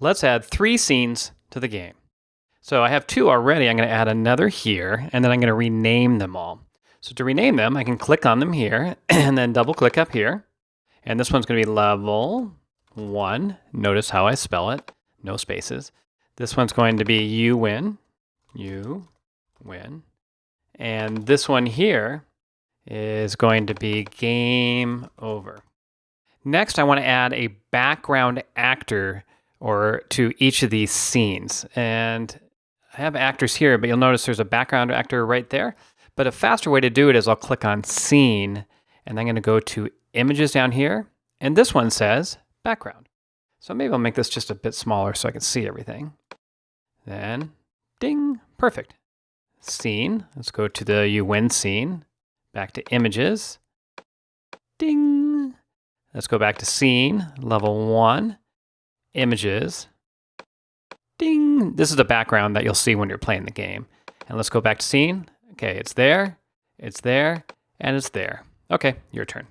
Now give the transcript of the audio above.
let's add three scenes to the game. So I have two already. I'm going to add another here, and then I'm going to rename them all. So to rename them, I can click on them here, and then double click up here. And this one's going to be level one. Notice how I spell it, no spaces. This one's going to be you win, you win. And this one here is going to be game over. Next, I want to add a background actor or to each of these scenes. And I have actors here, but you'll notice there's a background actor right there. But a faster way to do it is I'll click on scene and I'm going to go to images down here. And this one says background. So maybe I'll make this just a bit smaller so I can see everything. Then ding, perfect. Scene, let's go to the you win scene, back to images, ding. Let's go back to scene, level one, images, ding. This is the background that you'll see when you're playing the game. And let's go back to scene. Okay, it's there, it's there, and it's there. Okay, your turn.